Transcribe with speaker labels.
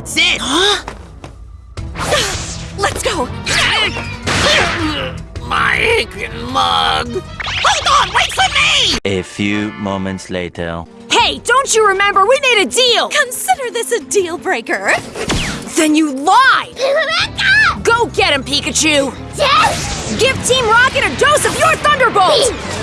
Speaker 1: That's it! Huh?
Speaker 2: Let's go!
Speaker 1: My aching mug! Hold on, wait for me!
Speaker 3: A few moments later.
Speaker 2: Hey, don't you remember? We made a deal!
Speaker 4: Consider this a deal breaker.
Speaker 2: Then you lied! Go get him, Pikachu! Yes. Give Team Rocket a dose of your Thunderbolt!